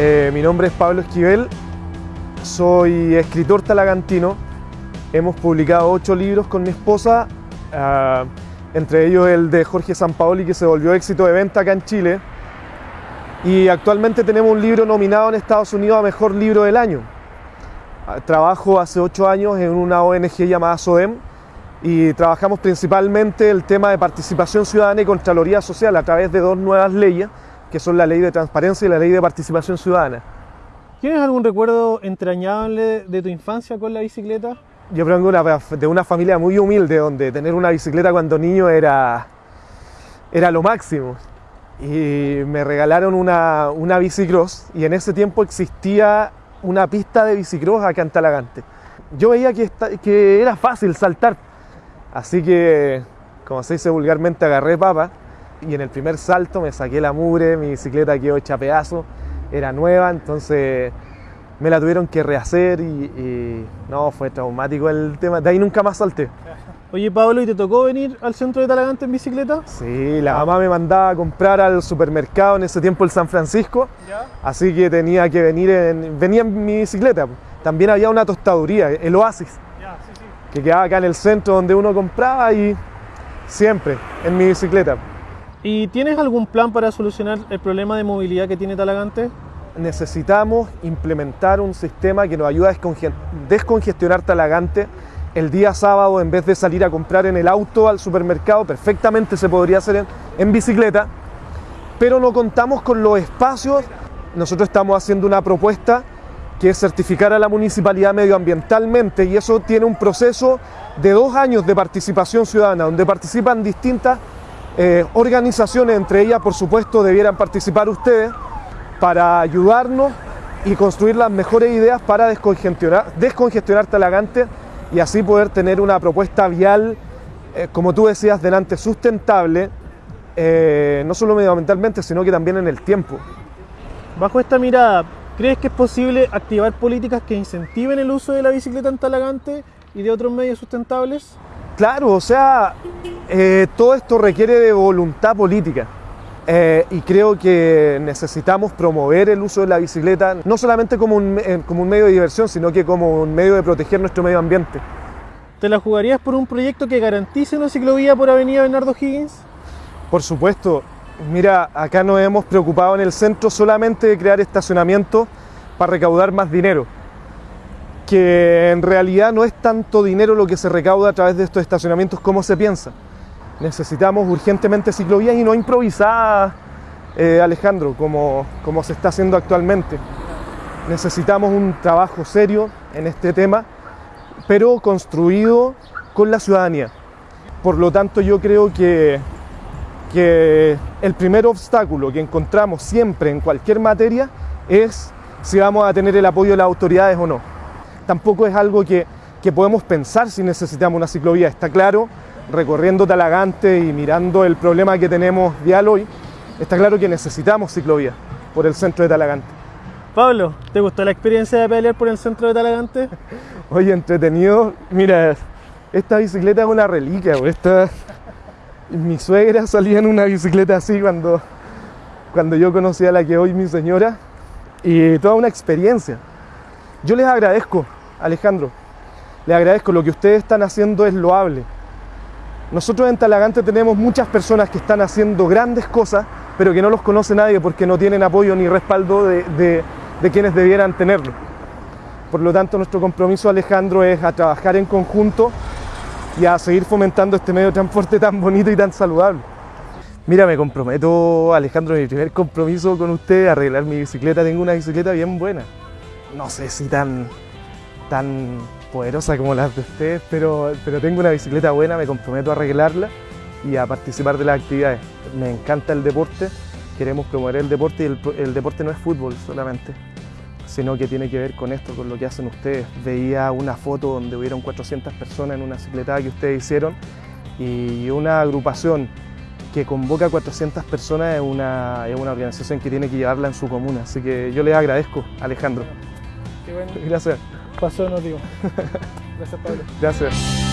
Eh, mi nombre es Pablo Esquivel, soy escritor talagantino. Hemos publicado ocho libros con mi esposa, uh, entre ellos el de Jorge Sampaoli que se volvió éxito de venta acá en Chile. Y actualmente tenemos un libro nominado en Estados Unidos a Mejor Libro del Año. Trabajo hace ocho años en una ONG llamada SODEM y trabajamos principalmente el tema de participación ciudadana y Contraloría Social a través de dos nuevas leyes, que son la Ley de Transparencia y la Ley de Participación Ciudadana. ¿Tienes algún recuerdo entrañable de tu infancia con la bicicleta? Yo vengo de una familia muy humilde, donde tener una bicicleta cuando niño era, era lo máximo. Y me regalaron una, una bicicross y en ese tiempo existía una pista de bicicross acá en Talagante. Yo veía que, que era fácil saltar, así que, como se dice vulgarmente, agarré papa y en el primer salto me saqué la mugre, mi bicicleta quedó hecha pedazo, era nueva, entonces me la tuvieron que rehacer y, y, no, fue traumático el tema, de ahí nunca más salté. Oye Pablo, ¿y te tocó venir al centro de Talagante en bicicleta? Sí, la mamá me mandaba a comprar al supermercado en ese tiempo el San Francisco, ¿Ya? así que tenía que venir en, venía en mi bicicleta. También había una tostaduría, el Oasis, ya, sí, sí. que quedaba acá en el centro donde uno compraba y siempre en mi bicicleta. ¿Y tienes algún plan para solucionar el problema de movilidad que tiene Talagante? Necesitamos implementar un sistema que nos ayude a descongestionar Talagante el día sábado, en vez de salir a comprar en el auto al supermercado, perfectamente se podría hacer en, en bicicleta, pero no contamos con los espacios. Nosotros estamos haciendo una propuesta que es certificar a la municipalidad medioambientalmente y eso tiene un proceso de dos años de participación ciudadana, donde participan distintas eh, organizaciones, entre ellas por supuesto debieran participar ustedes, para ayudarnos y construir las mejores ideas para descongestionar, descongestionar Talagante y así poder tener una propuesta vial, eh, como tú decías delante, sustentable, eh, no solo medioambientalmente, sino que también en el tiempo. Bajo esta mirada, ¿crees que es posible activar políticas que incentiven el uso de la bicicleta en Talagante y de otros medios sustentables? Claro, o sea, eh, todo esto requiere de voluntad política. Eh, y creo que necesitamos promover el uso de la bicicleta no solamente como un, eh, como un medio de diversión, sino que como un medio de proteger nuestro medio ambiente. ¿Te la jugarías por un proyecto que garantice una ciclovía por Avenida Bernardo Higgins? Por supuesto. Mira, acá nos hemos preocupado en el centro solamente de crear estacionamientos para recaudar más dinero. Que en realidad no es tanto dinero lo que se recauda a través de estos estacionamientos como se piensa necesitamos urgentemente ciclovías y no improvisadas, eh, Alejandro, como, como se está haciendo actualmente. Necesitamos un trabajo serio en este tema, pero construido con la ciudadanía. Por lo tanto, yo creo que, que el primer obstáculo que encontramos siempre en cualquier materia es si vamos a tener el apoyo de las autoridades o no. Tampoco es algo que, que podemos pensar si necesitamos una ciclovía. Está claro recorriendo Talagante y mirando el problema que tenemos vial hoy, está claro que necesitamos ciclovía por el centro de Talagante. Pablo, ¿te gustó la experiencia de pelear por el centro de Talagante? Oye, entretenido. Mira, esta bicicleta es una reliquia. Esta... Mi suegra salía en una bicicleta así cuando, cuando yo conocía a la que hoy mi señora. Y toda una experiencia. Yo les agradezco, Alejandro. Les agradezco. Lo que ustedes están haciendo es loable. Nosotros en Talagante tenemos muchas personas que están haciendo grandes cosas, pero que no los conoce nadie porque no tienen apoyo ni respaldo de, quienes debieran tenerlo. Por lo tanto, nuestro compromiso, Alejandro, es a trabajar en conjunto y a seguir fomentando este medio de transporte tan bonito y tan saludable. Mira, me comprometo, Alejandro, mi primer compromiso con usted, arreglar mi bicicleta. Tengo una bicicleta bien buena. No sé si tan, tan poderosa como las de ustedes, pero, pero tengo una bicicleta buena, me comprometo a arreglarla y a participar de las actividades. Me encanta el deporte, queremos promover el deporte y el, el, deporte no es fútbol solamente, sino que tiene que ver con esto, con lo que hacen ustedes. Veía una foto donde hubieron 400 personas en una bicicleta que ustedes hicieron y una agrupación que convoca a 400 personas es una, es una organización que tiene que llevarla en su comuna. Así que yo les agradezco, Alejandro. Qué bueno. Gracias. Pasó, no digo. Gracias, Pablo. Gracias.